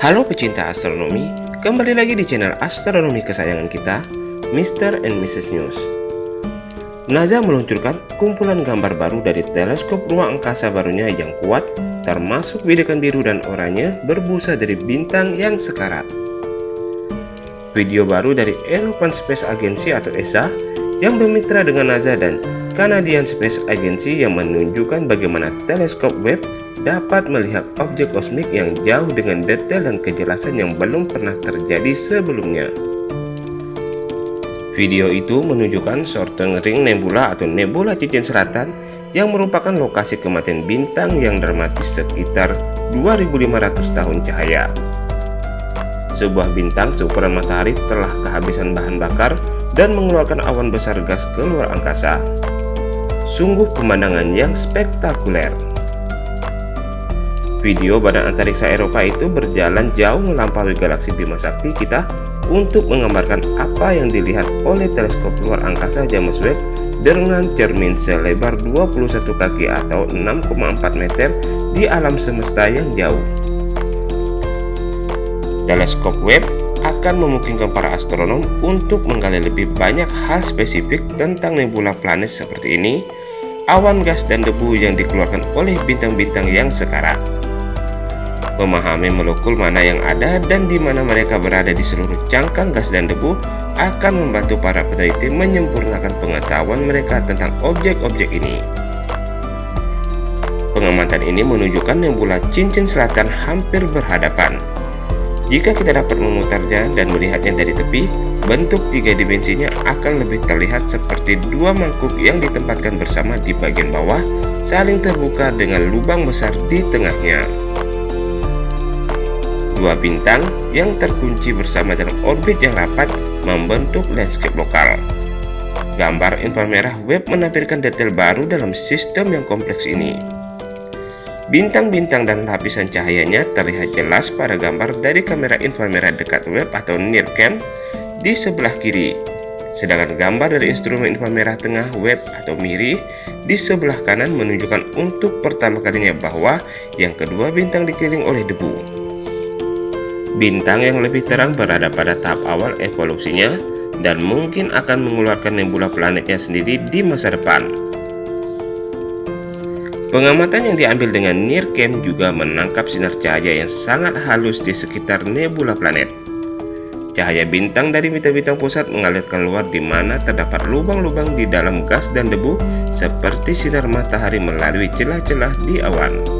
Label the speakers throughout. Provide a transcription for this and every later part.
Speaker 1: Halo pecinta astronomi, kembali lagi di channel astronomi kesayangan kita, Mr. and Mrs. News. NASA meluncurkan kumpulan gambar baru dari teleskop ruang angkasa barunya yang kuat, termasuk bidikan biru dan oranye berbusa dari bintang yang sekarat. Video baru dari European Space Agency atau ESA yang bermitra dengan NASA dan Canadian Space Agency yang menunjukkan bagaimana teleskop Webb dapat melihat objek kosmik yang jauh dengan detail dan kejelasan yang belum pernah terjadi sebelumnya. Video itu menunjukkan Sorting Ring Nebula atau Nebula Cincin Selatan yang merupakan lokasi kematian bintang yang dramatis sekitar 2500 tahun cahaya. Sebuah bintang seukuran matahari telah kehabisan bahan bakar dan mengeluarkan awan besar gas ke luar angkasa. Sungguh pemandangan yang spektakuler. Video Badan Antariksa Eropa itu berjalan jauh melampaui galaksi Bima Sakti kita untuk menggambarkan apa yang dilihat oleh teleskop luar angkasa James Webb dengan cermin selebar 21 kaki atau 6,4 meter di alam semesta yang jauh. Teleskop Webb akan memungkinkan para astronom untuk menggali lebih banyak hal spesifik tentang nebula planet seperti ini, awan gas dan debu yang dikeluarkan oleh bintang-bintang yang sekarat memahami molekul mana yang ada dan di mana mereka berada di seluruh cangkang gas dan debu akan membantu para peneliti menyempurnakan pengetahuan mereka tentang objek-objek ini. Pengamatan ini menunjukkan nebula cincin selatan hampir berhadapan. Jika kita dapat memutarnya dan melihatnya dari tepi, bentuk tiga dimensinya akan lebih terlihat seperti dua mangkuk yang ditempatkan bersama di bagian bawah, saling terbuka dengan lubang besar di tengahnya dua bintang yang terkunci bersama dalam orbit yang rapat membentuk landscape lokal. Gambar inframerah web menampilkan detail baru dalam sistem yang kompleks ini. Bintang-bintang dan lapisan cahayanya terlihat jelas pada gambar dari kamera inframerah dekat web atau NIRCam di sebelah kiri. Sedangkan gambar dari instrumen inframerah tengah web atau MIRI di sebelah kanan menunjukkan untuk pertama kalinya bahwa yang kedua bintang dikeliling oleh debu. Bintang yang lebih terang berada pada tahap awal evolusinya dan mungkin akan mengeluarkan nebula planetnya sendiri di masa depan. Pengamatan yang diambil dengan NIRCam juga menangkap sinar cahaya yang sangat halus di sekitar nebula planet. Cahaya bintang dari bintang-bintang pusat mengalir keluar di mana terdapat lubang-lubang di dalam gas dan debu seperti sinar matahari melalui celah-celah di awan.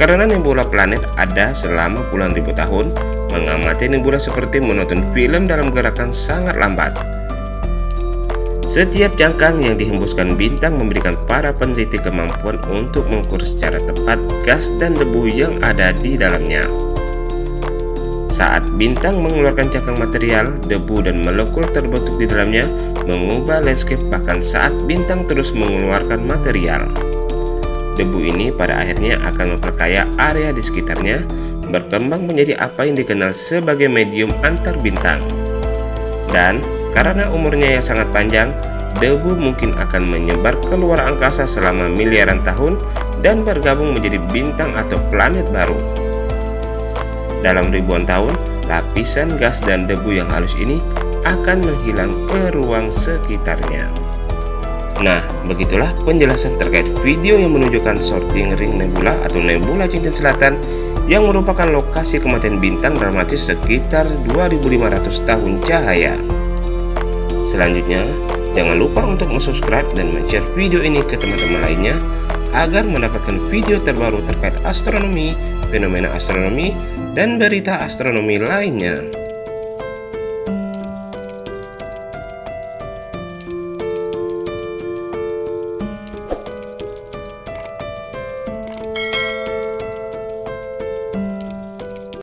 Speaker 1: Karena nebula planet ada selama puluhan ribu tahun, mengamati nebula seperti menonton film dalam gerakan sangat lambat. Setiap jangkang yang dihembuskan bintang memberikan para peneliti kemampuan untuk mengukur secara tepat gas dan debu yang ada di dalamnya. Saat bintang mengeluarkan cangkang material, debu dan molekul terbentuk di dalamnya mengubah landscape bahkan saat bintang terus mengeluarkan material. Debu ini pada akhirnya akan memperkaya area di sekitarnya, berkembang menjadi apa yang dikenal sebagai medium antar bintang. Dan karena umurnya yang sangat panjang, debu mungkin akan menyebar ke luar angkasa selama miliaran tahun dan bergabung menjadi bintang atau planet baru. Dalam ribuan tahun, lapisan gas dan debu yang halus ini akan menghilang ke ruang sekitarnya. Nah, begitulah penjelasan terkait video yang menunjukkan sorting ring nebula atau nebula cincin selatan yang merupakan lokasi kematian bintang dramatis sekitar 2500 tahun cahaya. Selanjutnya, jangan lupa untuk subscribe dan share video ini ke teman-teman lainnya agar mendapatkan video terbaru terkait astronomi, fenomena astronomi, dan berita astronomi lainnya.